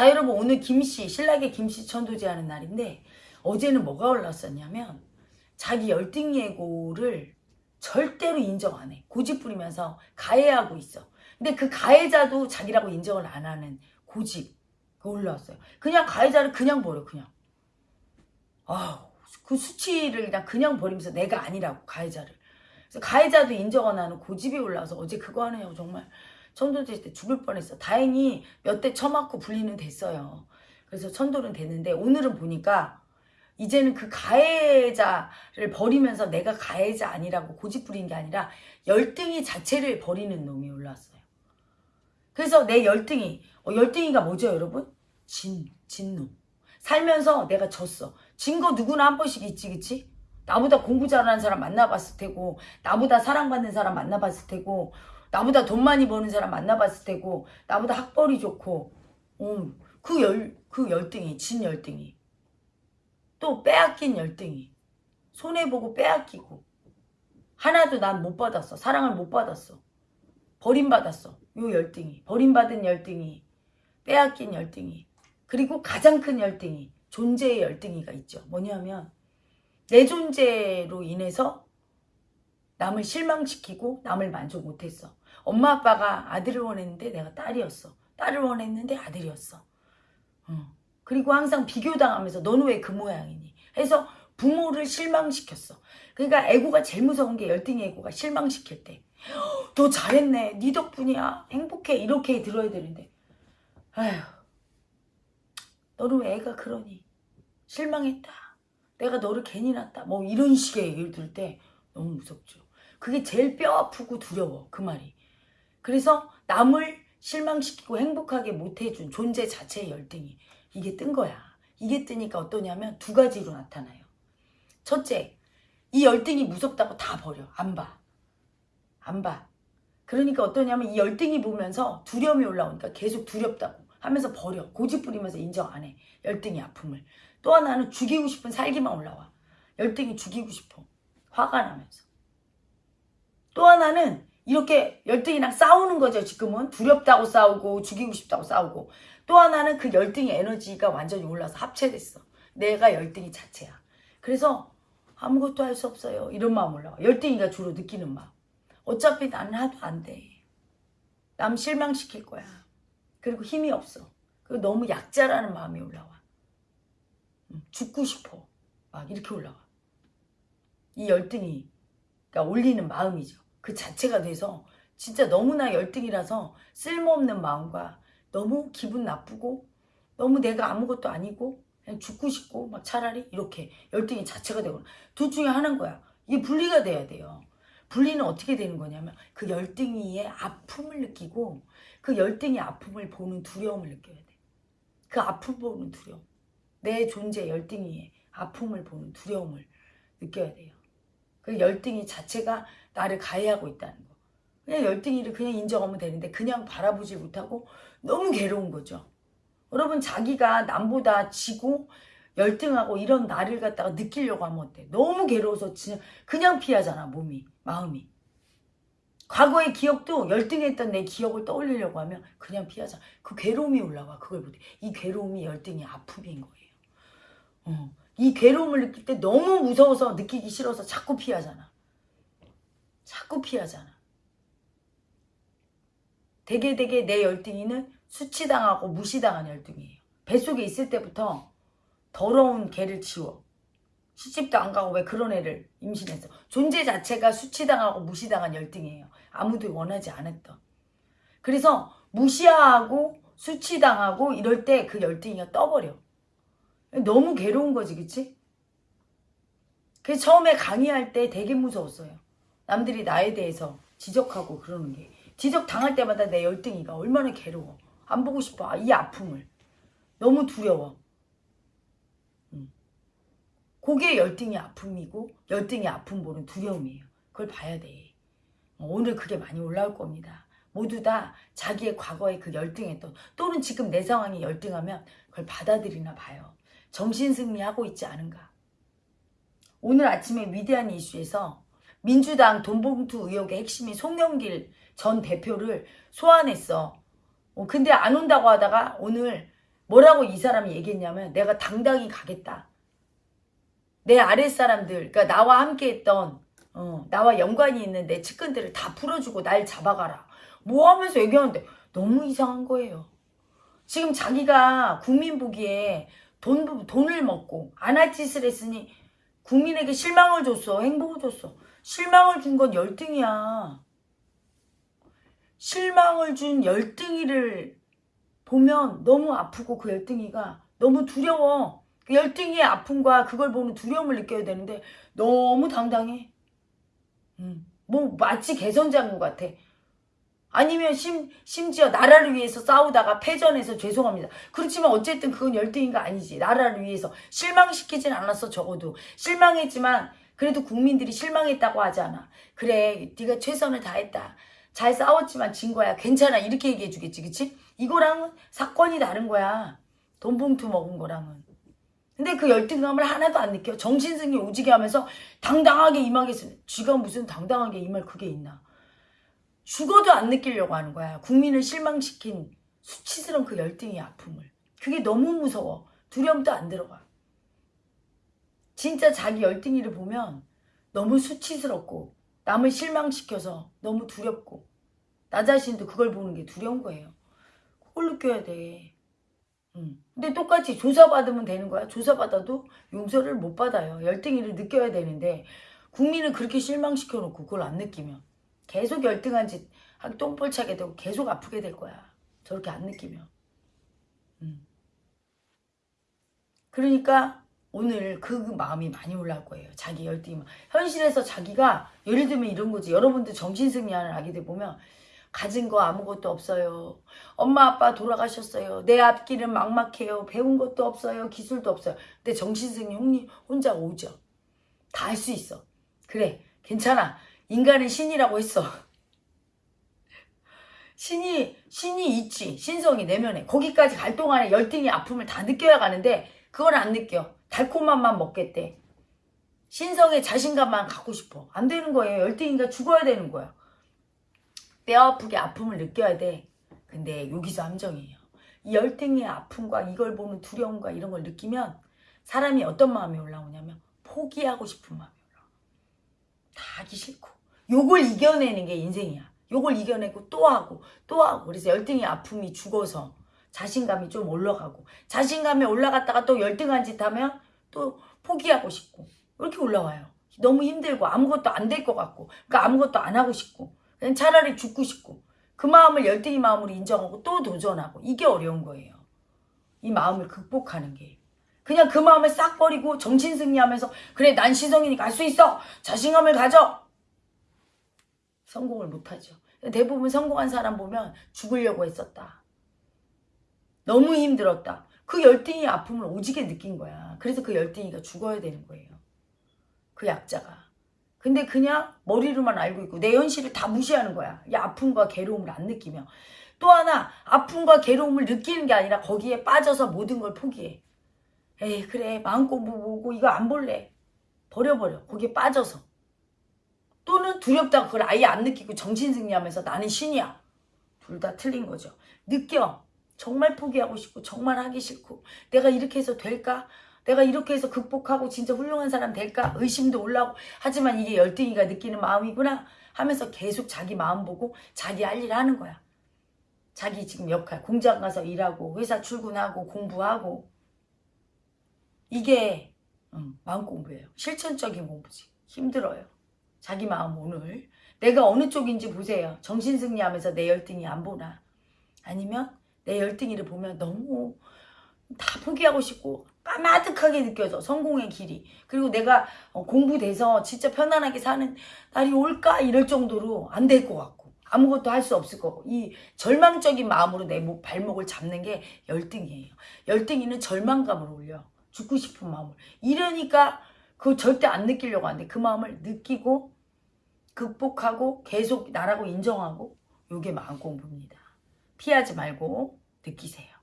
자 여러분 오늘 김씨 신라계 김씨 천도제 하는 날인데 어제는 뭐가 올랐었냐면 자기 열등 예고를 절대로 인정 안 해. 고집 부리면서 가해하고 있어. 근데 그 가해자도 자기라고 인정을 안 하는 고집 그 올라왔어요. 그냥 가해자를 그냥 버려 그냥. 아우 그 수치를 그냥 그냥 버리면서 내가 아니라고 가해자를. 그래서 가해자도 인정 안 하는 고집이 올라와서 어제 그거 하느냐고 정말 천도제 때 죽을 뻔했어. 다행히 몇 대 쳐맞고 분리는 됐어요. 그래서 천도는 됐는데 오늘은 보니까 이제는 그 가해자를 버리면서 내가 가해자 아니라고 고집 부린 게 아니라 열등이 자체를 버리는 놈이 올라왔어요. 그래서 내 열등이 어, 열등이가 뭐죠 여러분? 진, 진놈. 살면서 내가 졌어. 진 거 누구나 한 번씩 있지 그치? 나보다 공부 잘하는 사람 만나봤을 테고 나보다 사랑받는 사람 만나봤을 테고 나보다 돈 많이 버는 사람 만나봤을 테고 나보다 학벌이 좋고 음, 그, 열, 그 열등이 진 열등이. 또 빼앗긴 열등이. 손해보고 빼앗기고. 하나도 난 못 받았어. 사랑을 못 받았어. 버림받았어. 요 열등이. 버림받은 열등이. 빼앗긴 열등이. 그리고 가장 큰 열등이 존재의 열등이가 있죠. 뭐냐면 내 존재로 인해서 남을 실망시키고 남을 만족 못했어 엄마 아빠가 아들을 원했는데 내가 딸이었어. 딸을 원했는데 아들이었어. 어. 그리고 항상 비교당하면서 너는 왜 그 모양이니? 해서 부모를 실망시켰어. 그러니까 애고가 제일 무서운 게 열등의 애고가 실망시킬 때 너 잘했네. 네 덕분이야. 행복해. 이렇게 들어야 되는데. 아휴 너는 왜 애가 그러니? 실망했다. 내가 너를 괜히 낳았다. 뭐 이런 식의 얘기를 들을 때 너무 무섭죠. 그게 제일 뼈 아프고 두려워. 그 말이 그래서 남을 실망시키고 행복하게 못해준 존재 자체의 열등이 이게 뜬 거야. 이게 뜨니까 어떠냐면 두 가지로 나타나요. 첫째 이 열등이 무섭다고 다 버려. 안 봐 안 봐. 그러니까 어떠냐면 이 열등이 보면서 두려움이 올라오니까 계속 두렵다고 하면서 버려. 고집 부리면서 인정 안 해. 열등이 아픔을. 또 하나는 죽이고 싶은 살기만 올라와. 열등이 죽이고 싶어. 화가 나면서. 또 하나는 이렇게 열등이랑 싸우는 거죠 지금은. 두렵다고 싸우고 죽이고 싶다고 싸우고. 또 하나는 그 열등의 에너지가 완전히 올라서 합체됐어. 내가 열등이 자체야. 그래서 아무것도 할 수 없어요. 이런 마음 올라와. 열등이가 주로 느끼는 마음. 어차피 나는 하도 안돼남 실망시킬 거야. 그리고 힘이 없어. 그리고 너무 약자라는 마음이 올라와. 음, 죽고 싶어. 막 이렇게 올라와. 이 열등이 그러니까 올리는 마음이죠 그 자체가 돼서 진짜 너무나 열등이라서 쓸모없는 마음과 너무 기분 나쁘고 너무 내가 아무것도 아니고 그냥 죽고 싶고 막 차라리 이렇게 열등이 자체가 되거나 둘 중에 하나인 거야. 이게 분리가 돼야 돼요. 분리는 어떻게 되는 거냐면 그 열등이의 아픔을 느끼고 그 열등이 아픔을 보는 두려움을 느껴야 돼. 그 아픔 보는 두려움. 내 존재 열등이의 아픔을 보는 두려움을 느껴야 돼요. 그 열등이 자체가 나를 가해하고 있다는 거. 그냥 열등이를 그냥 인정하면 되는데 그냥 바라보지 못하고 너무 괴로운 거죠. 여러분 자기가 남보다 지고 열등하고 이런 나를 갖다가 느끼려고 하면 어때? 너무 괴로워서 그냥 피하잖아 몸이 마음이. 과거의 기억도 열등했던 내 기억을 떠올리려고 하면 그냥 피하잖아. 그 괴로움이 올라와 그걸 못해. 이 괴로움이 열등의 아픔인 거예요. 어. 이 괴로움을 느낄 때 너무 무서워서 느끼기 싫어서 자꾸 피하잖아. 자꾸 피하잖아. 되게 되게 내 열등이는 수치당하고 무시당한 열등이에요. 뱃속에 있을 때부터 더러운 개를 치워. 시집도 안 가고 왜 그런 애를 임신했어. 존재 자체가 수치당하고 무시당한 열등이에요. 아무도 원하지 않았던. 그래서 무시하고 수치당하고 이럴 때 그 열등이가 떠버려. 너무 괴로운 거지 그치? 그래서 처음에 강의할 때 되게 무서웠어요. 남들이 나에 대해서 지적하고 그러는 게. 지적 당할 때마다 내 열등이가 얼마나 괴로워. 안 보고 싶어. 아, 이 아픔을. 너무 두려워. 음. 그게 열등이 아픔이고 열등이 아픔 보는 두려움이에요. 그걸 봐야 돼. 어, 오늘 그게 많이 올라올 겁니다. 모두 다 자기의 과거의 그 열등했던 또는 지금 내 상황이 열등하면 그걸 받아들이나 봐요. 정신승리하고 있지 않은가. 오늘 아침에 위대한 이슈에서 민주당 돈봉투 의혹의 핵심인 송영길 전 대표를 소환했어. 어, 근데 안 온다고 하다가 오늘 뭐라고 이 사람이 얘기했냐면 내가 당당히 가겠다. 내 아랫사람들, 그러니까 나와 함께 했던 어, 나와 연관이 있는 내 측근들을 다 풀어주고 날 잡아가라. 뭐 하면서 얘기하는데 너무 이상한 거예요. 지금 자기가 국민 보기에 돈, 돈을 먹고 안할 짓을 했으니 국민에게 실망을 줬어. 행복을 줬어. 실망을 준 건 열등이야. 실망을 준 열등이를 보면 너무 아프고 그 열등이가 너무 두려워. 그 열등이의 아픔과 그걸 보는 두려움을 느껴야 되는데 너무 당당해. 음, 뭐 마치 개선장군 같아. 아니면 심, 심지어 나라를 위해서 싸우다가 패전해서 죄송합니다. 그렇지만 어쨌든 그건 열등인가 아니지. 나라를 위해서 실망시키진 않았어 적어도. 실망했지만 그래도 국민들이 실망했다고 하지 않아. 그래 네가 최선을 다했다. 잘 싸웠지만 진 거야. 괜찮아. 이렇게 얘기해 주겠지. 그치? 이거랑은 사건이 다른 거야. 돈 봉투 먹은 거랑은. 근데 그 열등감을 하나도 안 느껴. 정신승리 오지게 하면서 당당하게 임하겠습니다. 쥐가 무슨 당당하게 임할 그게 있나. 죽어도 안 느끼려고 하는 거야. 국민을 실망시킨 수치스러운 그 열등의 아픔을. 그게 너무 무서워. 두려움도 안 들어가. 진짜 자기 열등이를 보면 너무 수치스럽고 남을 실망시켜서 너무 두렵고 나 자신도 그걸 보는 게 두려운 거예요. 그걸 느껴야 돼. 음. 근데 똑같이 조사받으면 되는 거야. 조사받아도 용서를 못 받아요. 열등이를 느껴야 되는데 국민을 그렇게 실망시켜놓고 그걸 안 느끼면 계속 열등한 짓 똥볼 차게 되고 계속 아프게 될 거야. 저렇게 안 느끼면. 음. 그러니까 오늘 그 마음이 많이 올라올 거예요. 자기 열등이. 현실에서 자기가 예를 들면 이런 거지. 여러분들 정신승리하는 아기들 보면 가진 거 아무것도 없어요. 엄마 아빠 돌아가셨어요. 내 앞길은 막막해요. 배운 것도 없어요. 기술도 없어요. 근데 정신승리 형님 혼자 오죠. 다 할 수 있어. 그래 괜찮아. 인간은 신이라고 했어. 신이 신이 있지. 신성이 내면에. 거기까지 갈 동안에 열등이 아픔을 다 느껴야 가는데 그걸 안 느껴. 달콤함만 먹겠대. 신성의 자신감만 갖고 싶어. 안 되는 거예요. 열등이가 죽어야 되는 거야. 뼈 아프게 아픔을 느껴야 돼. 근데 여기서 함정이에요. 이 열등의 아픔과 이걸 보는 두려움과 이런 걸 느끼면 사람이 어떤 마음이 올라오냐면 포기하고 싶은 마음이 올라와. 다 하기 싫고. 요걸 이겨내는 게 인생이야. 요걸 이겨내고 또 하고 또 하고. 그래서 열등의 아픔이 죽어서 자신감이 좀 올라가고 자신감이 올라갔다가 또 열등한 짓 하면 또 포기하고 싶고 이렇게 올라와요. 너무 힘들고 아무것도 안 될 것 같고 그러니까 아무것도 안 하고 싶고 그냥 차라리 죽고 싶고 그 마음을 열등이 마음으로 인정하고 또 도전하고 이게 어려운 거예요. 이 마음을 극복하는 게. 그냥 그 마음을 싹 버리고 정신승리하면서 그래 난 시성이니까 할 수 있어. 자신감을 가져. 성공을 못하죠. 대부분 성공한 사람 보면 죽으려고 했었다. 너무 힘들었다. 그 열등이 아픔을 오지게 느낀 거야. 그래서 그 열등이가 죽어야 되는 거예요. 그 약자가. 근데 그냥 머리로만 알고 있고 내 현실을 다 무시하는 거야. 이 아픔과 괴로움을 안 느끼며. 또 하나 아픔과 괴로움을 느끼는 게 아니라 거기에 빠져서 모든 걸 포기해. 에이 그래 마음 공부 보고 이거 안 볼래. 버려버려. 거기에 빠져서. 또는 두렵다고 그걸 아예 안 느끼고 정신승리하면서 나는 신이야. 둘 다 틀린 거죠. 느껴. 정말 포기하고 싶고 정말 하기 싫고 내가 이렇게 해서 될까? 내가 이렇게 해서 극복하고 진짜 훌륭한 사람 될까? 의심도 올라오고 하지만 이게 열등이가 느끼는 마음이구나 하면서 계속 자기 마음 보고 자기 할 일 하는 거야. 자기 지금 역할 공장 가서 일하고 회사 출근하고 공부하고 이게 음, 마음 공부예요. 실천적인 공부지. 힘들어요. 자기 마음 오늘 내가 어느 쪽인지 보세요. 정신승리하면서 내 열등이 안 보나 아니면 내 열등이를 보면 너무 다 포기하고 싶고 까마득하게 느껴져 성공의 길이. 그리고 내가 어, 공부돼서 진짜 편안하게 사는 날이 올까? 이럴 정도로 안 될 것 같고. 아무것도 할 수 없을 거고. 이 절망적인 마음으로 내 목, 발목을 잡는 게 열등이에요. 열등이는 절망감을 올려. 죽고 싶은 마음을. 이러니까 그거 절대 안 느끼려고 하는데 그 마음을 느끼고 극복하고 계속 나라고 인정하고 요게 마음 공부입니다. 피하지 말고 느끼세요